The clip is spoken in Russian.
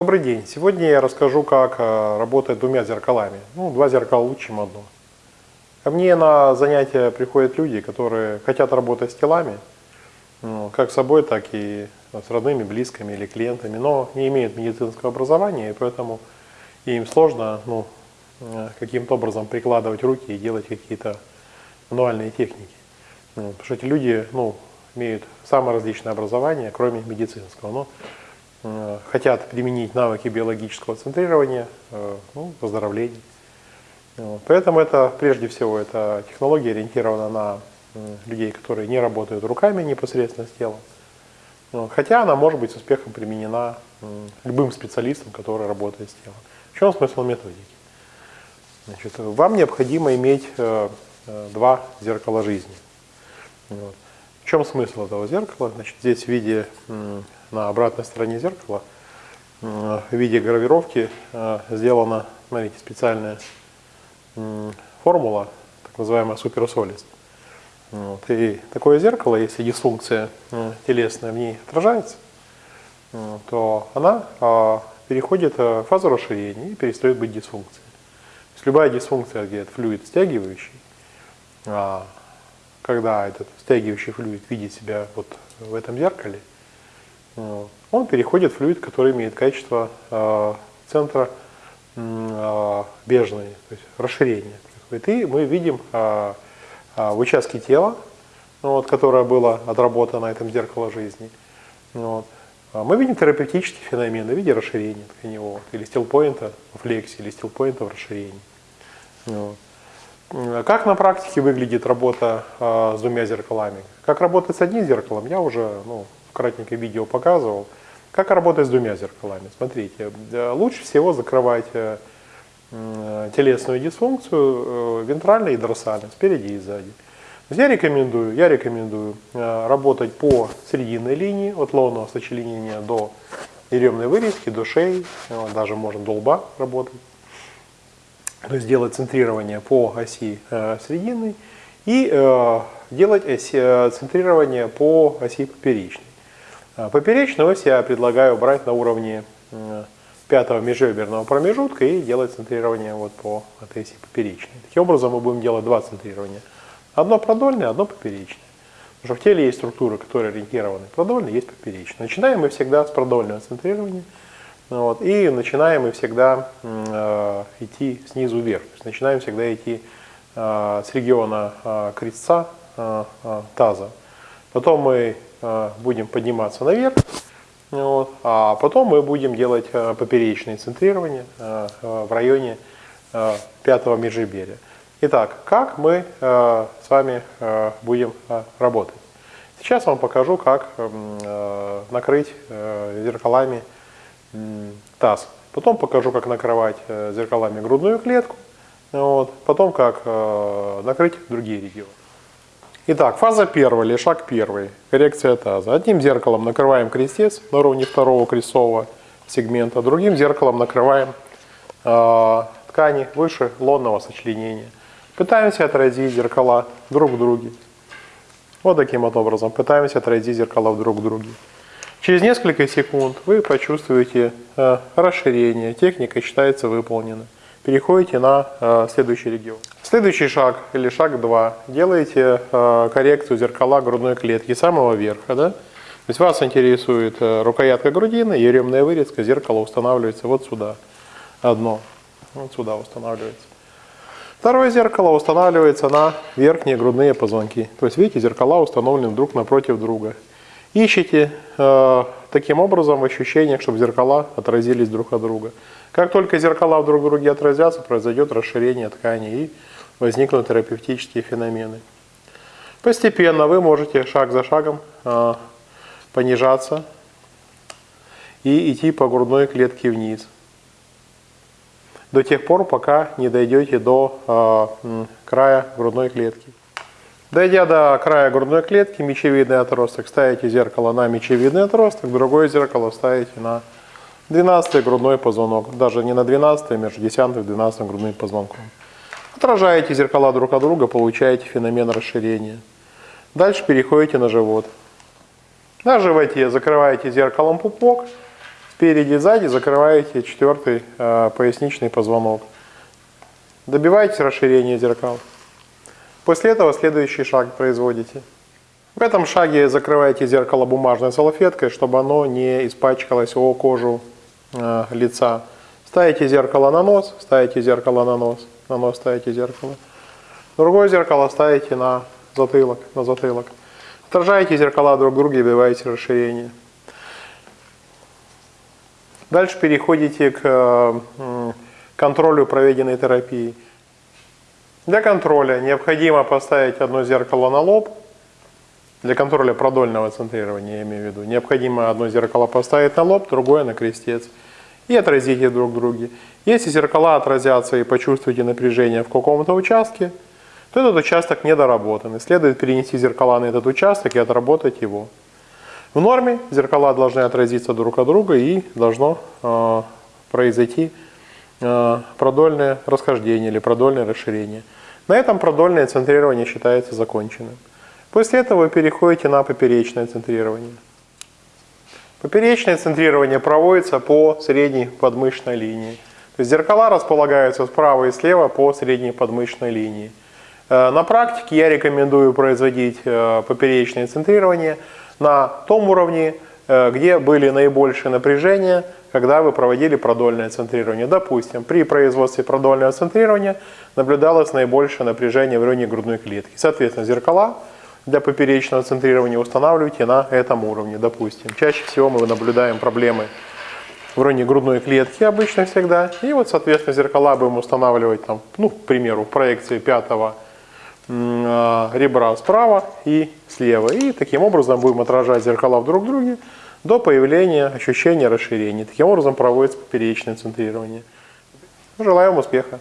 Добрый день. Сегодня я расскажу, как э, работать двумя зеркалами. Ну, два зеркала лучше, чем одно. Ко мне на занятия приходят люди, которые хотят работать с телами, ну, как с собой, так и с родными, близкими или клиентами, но не имеют медицинского образования, и поэтому им сложно ну, э, каким-то образом прикладывать руки и делать какие-то мануальные техники. Ну, потому что эти люди ну, имеют самое различное образование, кроме медицинского. Но хотят применить навыки биологического центрирования, э, ну, выздоровления. Поэтому это, прежде всего, эта технология ориентирована на людей, которые не работают руками непосредственно с телом. Хотя она может быть с успехом применена любым специалистом, который работает с телом. В чем смысл методики? Значит, вам необходимо иметь э, два зеркала жизни. В чем смысл этого зеркала? Значит, здесь в виде на обратной стороне зеркала в виде гравировки э, сделана, смотрите, специальная формула, так называемая суперсолист. Вот. И такое зеркало, если дисфункция э, телесная в ней отражается, э, то она переходит в фазу расширения и перестает быть дисфункцией. То есть любая дисфункция, где это флюид стягивающий, а, когда этот стягивающий флюид видит себя вот в этом зеркале, он переходит в флюид, который имеет качество э, центра э, бежной, то есть расширение. И мы видим э, в участке тела, вот, которое было отработано на этом зеркало жизни, вот, мы видим терапевтические феномены в виде расширения тканевого, или стилпоинта в флексии, или стилпоинта в расширении. Вот. Как на практике выглядит работа э, с двумя зеркалами? Как работать с одним зеркалом, я уже ну, кратенько видео показывал. Как работать с двумя зеркалами? Смотрите, э, лучше всего закрывать э, телесную дисфункцию э, вентрально и дорсально, спереди и сзади. Я рекомендую, я рекомендую работать по срединной линии, от лобного сочленения до еремной вырезки, до шеи, даже можно до лба работать. То есть делать центрирование по оси срединной и делать центрирование по оси поперечной. А, поперечную ось я предлагаю брать на уровне пятого межреберного промежутка и делать центрирование вот по этой оси поперечной. Таким образом мы будем делать два центрирования. Одно продольное, одно поперечное. Потому что в теле есть структуры, которые ориентированы продольно, есть поперечное. Начинаем мы всегда с продольного центрирования. Вот, и начинаем мы всегда э, идти снизу вверх. То есть начинаем всегда идти э, с региона э, крестца э, э, таза. Потом мы будем подниматься наверх, вот, а потом мы будем делать э, поперечное центрирование э, в районе пятого межреберья. Итак, как мы с вами будем работать? Сейчас вам покажу, как накрыть зеркалами таз. Потом покажу, как накрывать зеркалами грудную клетку. Вот. Потом, как накрыть другие регионы. Итак, фаза первая или шаг первый. Коррекция таза. Одним зеркалом накрываем крестец на уровне второго крестцового сегмента, другим зеркалом накрываем э, ткани выше лонного сочленения. Пытаемся отразить зеркала друг в друге. Вот таким вот образом. Пытаемся отразить зеркала друг в друге. Через несколько секунд вы почувствуете э, расширение. Техника считается выполненной переходите на э, следующий регион. Следующий шаг или шаг 2. Делаете э, коррекцию зеркала грудной клетки самого верха. Да? То есть вас интересует э, рукоятка грудины, еремная вырезка, зеркало устанавливается вот сюда. Одно. Вот сюда устанавливается. Второе зеркало устанавливается на верхние грудные позвонки. То есть видите, зеркала установлены друг напротив друга. Ищите э, таким образом в ощущениях, чтобы зеркала отразились друг от друга. Как только зеркала друг в друге отразятся, произойдет расширение ткани и возникнут терапевтические феномены. Постепенно вы можете шаг за шагом э, понижаться и идти по грудной клетке вниз. До тех пор, пока не дойдете до э, края грудной клетки. Дойдя до края грудной клетки, мечевидный отросток, ставите зеркало на мечевидный отросток, другое зеркало ставите на 12 грудной позвонок, даже не на 12, а между 10 и 12 грудным позвонком. Отражаете зеркала друг от друга, получаете феномен расширения. Дальше переходите на живот. На животе закрываете зеркалом пупок Спереди и сзади закрываете четвертый э, поясничный позвонок. Добиваетесь расширения зеркал. После этого следующий шаг производите. В этом шаге закрываете зеркало бумажной салфеткой, чтобы оно не испачкалось о кожу э, лица. Ставите зеркало на нос, ставите зеркало на нос, на нос ставите зеркало. Другое зеркало ставите на затылок, на затылок. Отражаете зеркала друг друга и добиваете расширение. Дальше переходите к э, контролю проведенной терапии. Для контроля необходимо поставить одно зеркало на лоб. Для контроля продольного центрирования, я имею в виду. Необходимо одно зеркало поставить на лоб, другое на крестец. И отразить их друг друге. Если зеркала отразятся и почувствуете напряжение в каком-то участке, то этот участок недоработан. И следует перенести зеркала на этот участок и отработать его. В норме зеркала должны отразиться друг от друга и должно э, произойти э, продольное расхождение или продольное расширение. На этом продольное центрирование считается законченным. После этого вы переходите на поперечное центрирование. Поперечное центрирование проводится по средней подмышечной линии. То есть зеркала располагаются справа и слева по средней подмышечной линии. Э, на практике я рекомендую производить э, поперечное центрирование на том уровне, э, где были наибольшие напряжения, когда вы проводили продольное центрирование. Допустим, при производстве продольного центрирования наблюдалось наибольшее напряжение в районе грудной клетки. Соответственно, зеркала для поперечного центрирования устанавливайте на этом уровне, допустим. Чаще всего мы наблюдаем проблемы в районе грудной клетки обычно всегда. И вот, соответственно, зеркала будем устанавливать, там, ну, к примеру, в проекции пятого а, ребра справа и слева. И таким образом будем отражать зеркала в друг друге до появления ощущения расширения. Таким образом проводится поперечное центрирование. Желаю вам успеха!